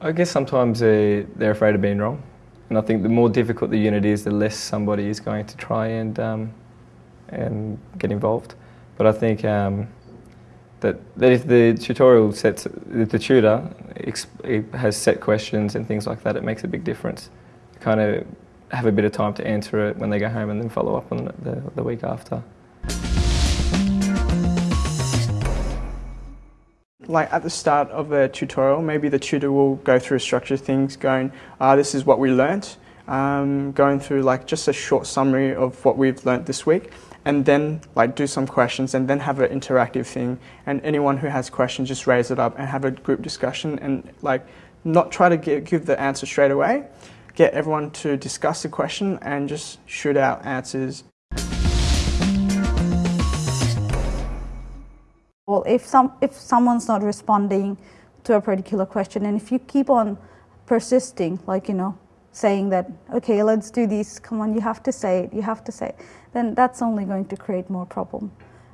I guess sometimes they, they're afraid of being wrong. And I think the more difficult the unit is, the less somebody is going to try and, um, and get involved. But I think um, that, that if the tutorial sets, if the tutor has set questions and things like that, it makes a big difference. Kind of have a bit of time to answer it when they go home and then follow up on it the, the week after. Like at the start of a tutorial, maybe the tutor will go through a structure things, going, ah, this is what we learnt, um, going through like just a short summary of what we've learnt this week, and then like do some questions, and then have an interactive thing. And anyone who has questions, just raise it up and have a group discussion, and like not try to give, give the answer straight away. Get everyone to discuss the question and just shoot out answers. Well, if, some, if someone's not responding to a particular question, and if you keep on persisting, like, you know, saying that, okay, let's do this, come on, you have to say it, you have to say it, then that's only going to create more problem.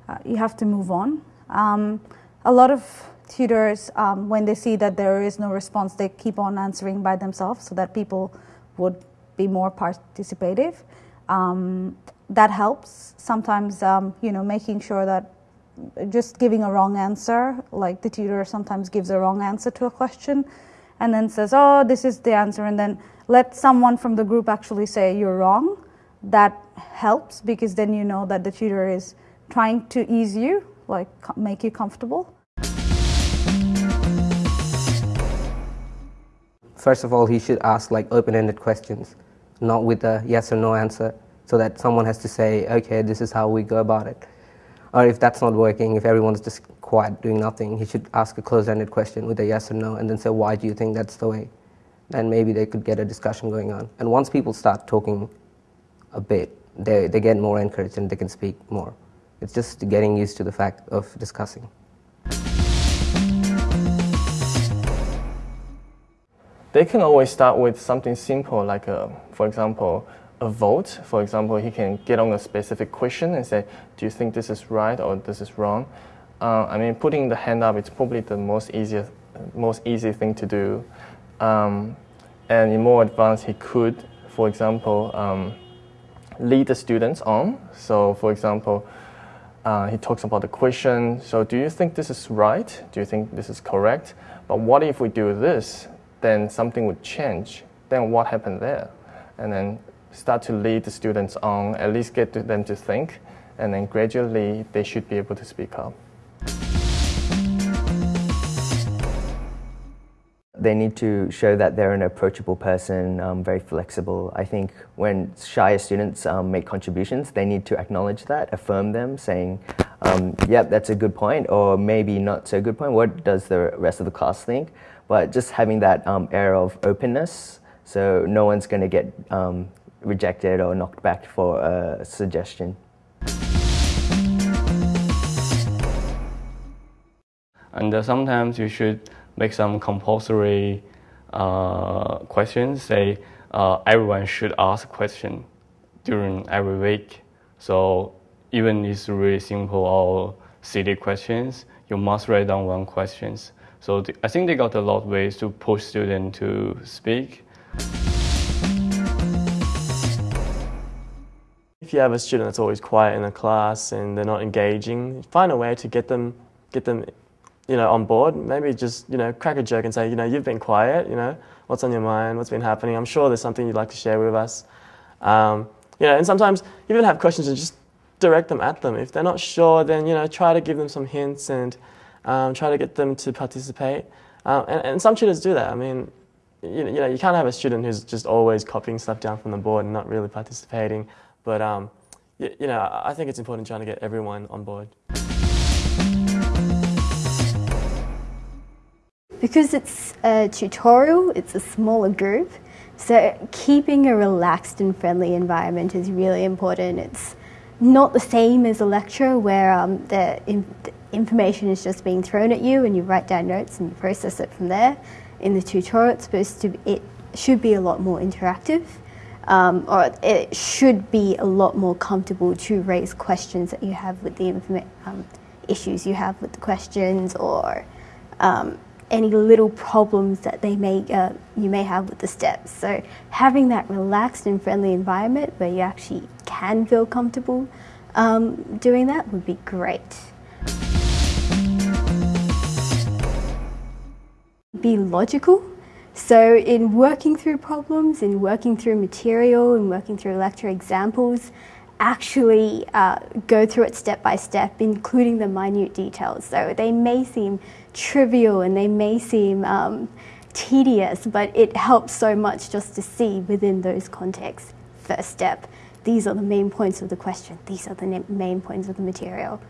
Uh, you have to move on. Um, a lot of tutors, um, when they see that there is no response, they keep on answering by themselves so that people would be more participative. Um, that helps. Sometimes, um, you know, making sure that just giving a wrong answer, like the tutor sometimes gives a wrong answer to a question and then says, oh, this is the answer, and then let someone from the group actually say you're wrong. That helps because then you know that the tutor is trying to ease you, like make you comfortable. First of all, he should ask like open-ended questions, not with a yes or no answer, so that someone has to say, okay, this is how we go about it. Or if that's not working, if everyone's just quiet doing nothing, he should ask a closed-ended question with a yes or no and then say, why do you think that's the way? Then maybe they could get a discussion going on. And once people start talking a bit, they, they get more encouraged and they can speak more. It's just getting used to the fact of discussing. They can always start with something simple, like, a, for example, a vote. For example, he can get on a specific question and say, do you think this is right or this is wrong? Uh, I mean, putting the hand up is probably the most easiest, most easy thing to do. Um, and in more advanced, he could, for example, um, lead the students on. So, for example, uh, he talks about the question. So, do you think this is right? Do you think this is correct? But what if we do this? Then something would change. Then what happened there? And then start to lead the students on, at least get them to think, and then gradually they should be able to speak up. They need to show that they're an approachable person, um, very flexible. I think when shyer students um, make contributions, they need to acknowledge that, affirm them, saying, um, yep, that's a good point, or maybe not so good point. What does the rest of the class think? But just having that um, air of openness, so no one's going to get um, rejected or knocked back for a suggestion. And uh, sometimes you should make some compulsory uh, questions. Say uh, everyone should ask question during every week. So even if it's really simple or silly questions, you must write down one questions. So I think they got a lot of ways to push students to speak. If you have a student that's always quiet in a class and they're not engaging, find a way to get them, get them, you know, on board. Maybe just you know, crack a joke and say, you know, you've been quiet. You know, what's on your mind? What's been happening? I'm sure there's something you'd like to share with us. Um, you know, and sometimes you even have questions and just direct them at them. If they're not sure, then you know, try to give them some hints and um, try to get them to participate. Um, and, and some tutors do that. I mean, you know, you can't have a student who's just always copying stuff down from the board and not really participating. But um, you, you know, I think it's important trying to get everyone on board. Because it's a tutorial, it's a smaller group, so keeping a relaxed and friendly environment is really important. It's not the same as a lecture where um, the, in, the, information is just being thrown at you and you write down notes and you process it from there. In the tutorial, it's supposed to it should be a lot more interactive um, or it should be a lot more comfortable to raise questions that you have with the um, issues you have with the questions or um, any little problems that they may uh, you may have with the steps. So having that relaxed and friendly environment where you actually can feel comfortable um, doing that would be great. Be logical. So in working through problems, in working through material, in working through lecture examples, actually uh, go through it step by step, including the minute details. So they may seem trivial and they may seem um, tedious, but it helps so much just to see within those contexts. First step, these are the main points of the question, these are the main points of the material.